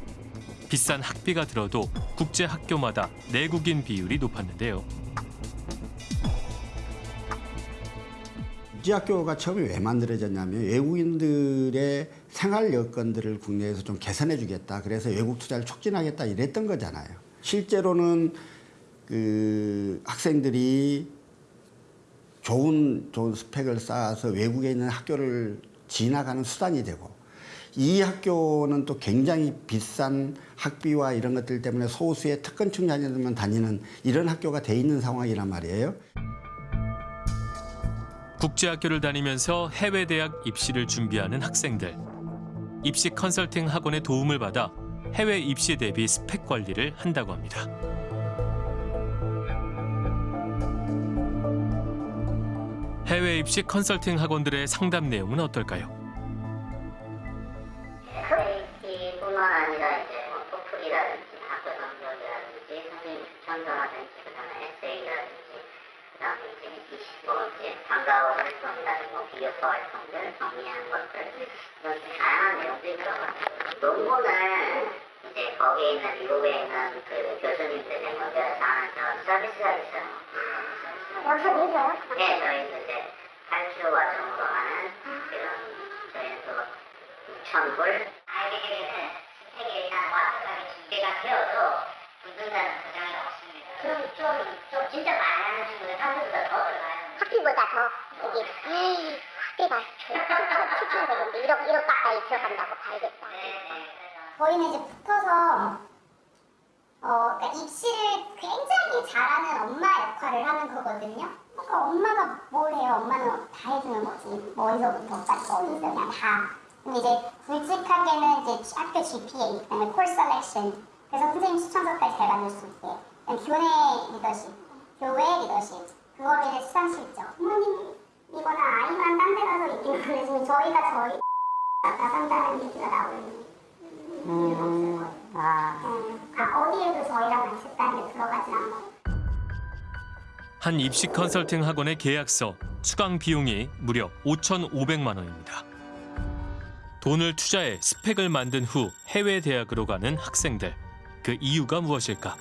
Speaker 6: 비싼 학비가 들어도 국제학교마다 내국인 비율이 높았는데요.
Speaker 31: 국제학교가 처음에 왜 만들어졌냐면 외국인들의 생활 여건들을 국내에서 좀 개선해 주겠다. 그래서 외국 투자를 촉진하겠다 이랬던 거잖아요. 실제로는 그 학생들이 좋은 좋은 스펙을 쌓아서 외국에 있는 학교를 진학하는 수단이 되고 이 학교는 또 굉장히 비싼 학비와 이런 것들 때문에 소수의 특권층 자녀들만 다니는 이런 학교가 돼 있는 상황이란 말이에요.
Speaker 6: 국제학교를 다니면서 해외 대학 입시를 준비하는 학생들. 입시 컨설팅 학원의 도움을 받아 해외 입시 대비 스펙 관리를 한다고 합니다. 해외 입시 컨설팅 학원들의 상담 내용은 어떨까요?
Speaker 20: 이제 거기에 있는 미국에 있는 그 교수님들이 연결해서 하는 저 서비스가 있어요.
Speaker 9: 여기서 내세요?
Speaker 20: 네, 저희는 이제 탈출 과정으로 하는 그런 저희는 또 6,000불 알게 되면 스펙에 대한 완벽하게 준비가 되어도 붙는다는 보장이 없습니다. 그럼 좀, 좀 진짜 많이 하는 친구들 학교보다 더 들어가요.
Speaker 9: 학비보다 더 여기 에이, 학비가 추천되는데 1억 1억 가까이 들어간다고 봐야겠다. 저희는 이제 붙어서 어, 그러니까 입시를 굉장히 잘하는 엄마 역할을 하는 거거든요. 그러니까 엄마가 뭘 해요? 엄마는 다 해주는 거지. 머리서부터 어디서 그냥 다. 근데 이제 굵직하게는 이제 학교 GPA, 그다음에 course selection, 그래서 선생님 추천서까지 잘 만들 수 있게. 교내 리더십, 교회 리더십, 그거를 이제 수상 실적. 부모님 이거는 아이만 딴 데 가서 있긴 한데 지금 저희가 저희 *laughs* 나간다는 얘기가 나오는.
Speaker 20: 음, 아.
Speaker 9: 아, 어디에도 저희랑 같이 있다는 게 들어가지 않고.
Speaker 6: 한 입시 컨설팅 학원의 계약서 수강 비용이 무려 5,500만 원입니다. 돈을 투자해 스펙을 만든 후 해외 대학으로 가는 학생들. 그 이유가 무엇일까?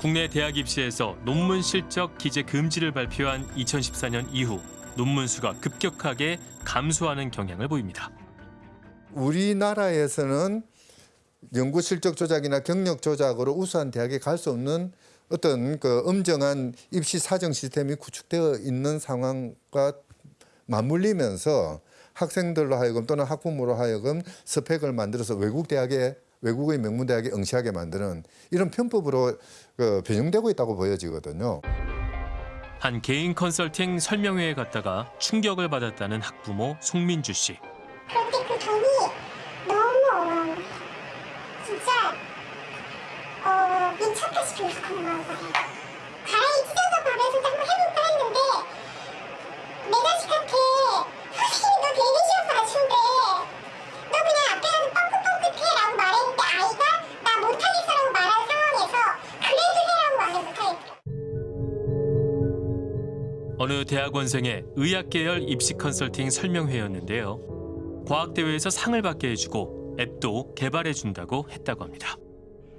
Speaker 6: 국내 대학 입시에서 논문 실적 기재 금지를 발표한 2014년 이후 논문 수가 급격하게 감소하는 경향을 보입니다.
Speaker 29: 우리나라에서는 연구 실적 조작이나 경력 조작으로 우수한 대학에 갈 수 없는 어떤 그 엄정한 입시 사정 시스템이 구축되어 있는 상황과 맞물리면서 학생들로 하여금 또는 학부모로 하여금 스펙을 만들어서 외국 대학에 외국의 명문 대학에 응시하게 만드는 이런 편법으로 그 변형되고 있다고 보여지거든요.
Speaker 6: 한 개인 컨설팅 설명회에 갔다가 충격을 받았다는 학부모 송민주 씨.
Speaker 9: 그런데 그 돈이 너무 어려운 거예요. 진짜 말을 못하겠대.
Speaker 6: 어느 대학원생의 의학계열 입시 컨설팅 설명회였는데요. 과학대회에서 상을 받게 해주고 앱도 개발해준다고 했다고 합니다.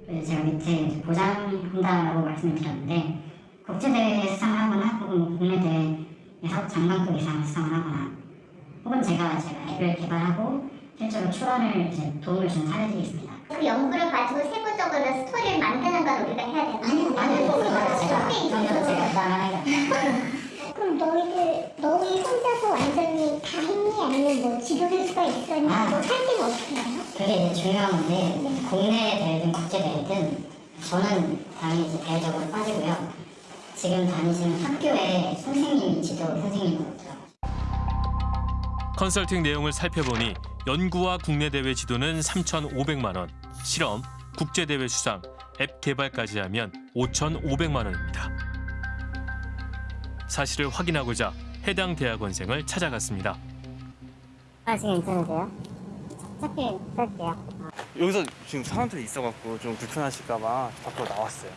Speaker 20: 제가 밑에 보장한다라고 말씀을 드렸는데 국제대회 수상을 하거나 혹은 국내 대회에서 장관급 이상을 수상을 하거나 혹은 제가 제가 앱을 개발하고 실제로 출원을 이제 도움을 주는 사례들이 있습니다.
Speaker 9: 그 연구를 가지고 세부적으로 스토리를 만드는 건 우리가 해야 되나? 아니요,
Speaker 20: 아니요, 전혀 제가 부담을
Speaker 9: 그럼 너희들 너희 혼자서 완전히 다 했니? 아니면 뭐 지도교수가?
Speaker 20: 아. 그게 이제 중요한 건데 국내 대회든 국제 대회든 저는 당연히 이제 대외적으로 빠지고요. 지금 다니시는 학교에 선생님이 지도 선생님이더라고요.
Speaker 6: 컨설팅 내용을 살펴보니 연구와 국내 대회 지도는 3,500만 원, 실험, 국제 대회 수상, 앱 개발까지 하면 5,500만 원입니다. 사실을 확인하고자 해당 대학원생을 찾아갔습니다.
Speaker 20: 하시긴 괜찮으세요? 찾기 쓸게요.
Speaker 32: 여기서 지금 사람들이 있어갖고 좀 불편하실까봐 밖으로 나왔어요.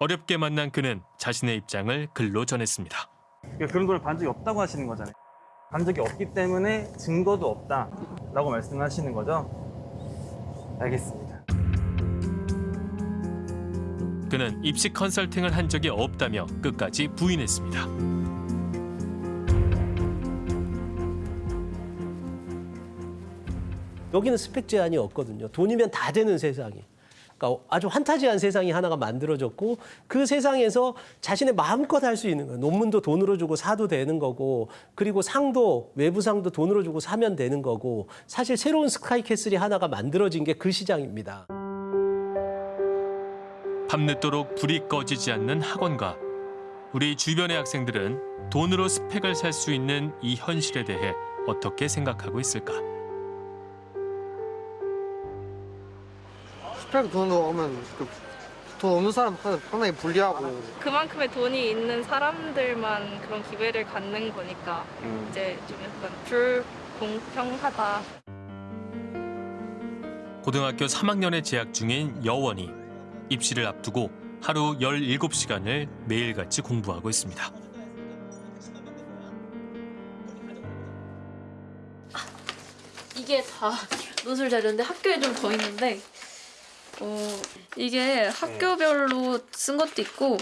Speaker 6: 어렵게 만난 그는 자신의 입장을 글로 전했습니다.
Speaker 32: 그러니까 그런 걸 반 적이 없다고 하시는 거잖아요. 반 적이 없기 때문에 증거도 없다라고 말씀하시는 거죠? 알겠습니다.
Speaker 6: 그는 입시 컨설팅을 한 적이 없다며 끝까지 부인했습니다.
Speaker 33: 여기는 스펙 제한이 없거든요. 돈이면 다 되는 세상이. 그러니까 아주 환타지한 세상이 하나가 만들어졌고 그 세상에서 자신의 마음껏 할 수 있는 거예요. 논문도 돈으로 주고 사도 되는 거고 그리고 상도 외부 상도 돈으로 주고 사면 되는 거고 사실 새로운 스카이캐슬이 하나가 만들어진 게 그 시장입니다.
Speaker 6: 밤늦도록 불이 꺼지지 않는 학원가. 우리 주변의 학생들은 돈으로 스펙을 살 수 있는 이 현실에 대해 어떻게 생각하고 있을까?
Speaker 34: 스펙 돈으로 오면 그, 돈 없는 사람한테 상당히 불리하고
Speaker 35: 그만큼의 돈이 있는 사람들만 그런 기회를 갖는 거니까
Speaker 34: 음.
Speaker 35: 이제 좀 약간 불공평하다.
Speaker 6: 고등학교 3학년에 재학 중인 여원이 입시를 앞두고 하루 17시간을 매일같이 공부하고 있습니다.
Speaker 36: 이게 다 노출 자료인데 학교에 좀 더 있는데 어 이게 학교별로 쓴 것도 있고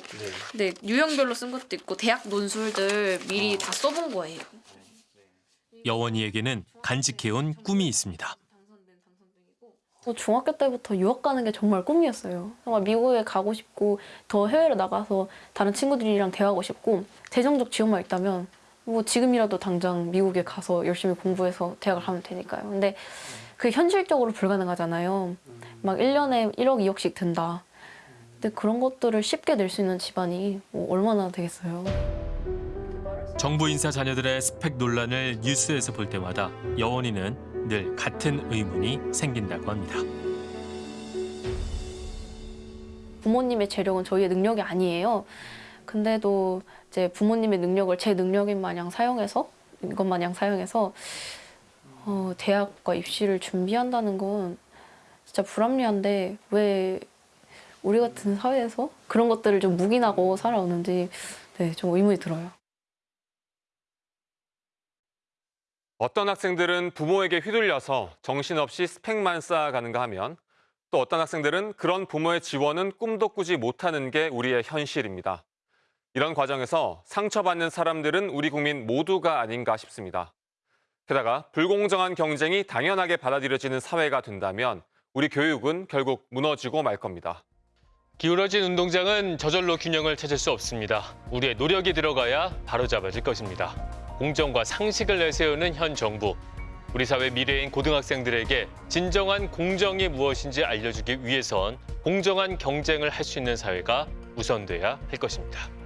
Speaker 36: 네 유형별로 쓴 것도 있고 대학 논술들 미리 다 써본 거예요.
Speaker 6: 여원이에게는 간직해온 꿈이 있습니다.
Speaker 36: 저 중학교 때부터 유학 가는 게 정말 꿈이었어요. 정말 미국에 가고 싶고 더 해외로 나가서 다른 친구들이랑 대화하고 싶고 재정적 지원만 있다면 뭐 지금이라도 당장 미국에 가서 열심히 공부해서 대학을 가면 되니까요. 근데 그게 현실적으로 불가능하잖아요. 막 1년에 1억, 2억씩 든다. 근데 그런 것들을 쉽게 낼 수 있는 집안이 뭐 얼마나 되겠어요.
Speaker 6: 정부 인사 자녀들의 스펙 논란을 뉴스에서 볼 때마다 여원이는 늘 같은 의문이 생긴다고 합니다.
Speaker 36: 부모님의 재력은 저희의 능력이 아니에요. 근데도 이제 부모님의 능력을 제 능력인 마냥 사용해서 이것 마냥 사용해서 어, 대학과 입시를 준비한다는 건 진짜 불합리한데 왜 우리 같은 사회에서 그런 것들을 좀 묵인하고 살아오는지 네, 좀 의문이 들어요.
Speaker 18: 어떤 학생들은 부모에게 휘둘려서 정신없이 스펙만 쌓아가는가 하면 또 어떤 학생들은 그런 부모의 지원은 꿈도 꾸지 못하는 게 우리의 현실입니다. 이런 과정에서 상처받는 사람들은 우리 국민 모두가 아닌가 싶습니다. 게다가 불공정한 경쟁이 당연하게 받아들여지는 사회가 된다면 우리 교육은 결국 무너지고 말 겁니다.
Speaker 17: 기울어진 운동장은 저절로 균형을 찾을 수 없습니다. 우리의 노력이 들어가야 바로잡아질 것입니다. 공정과 상식을 내세우는 현 정부. 우리 사회 미래인 고등학생들에게 진정한 공정이 무엇인지 알려주기 위해선 공정한 경쟁을 할 수 있는 사회가 우선돼야 할 것입니다.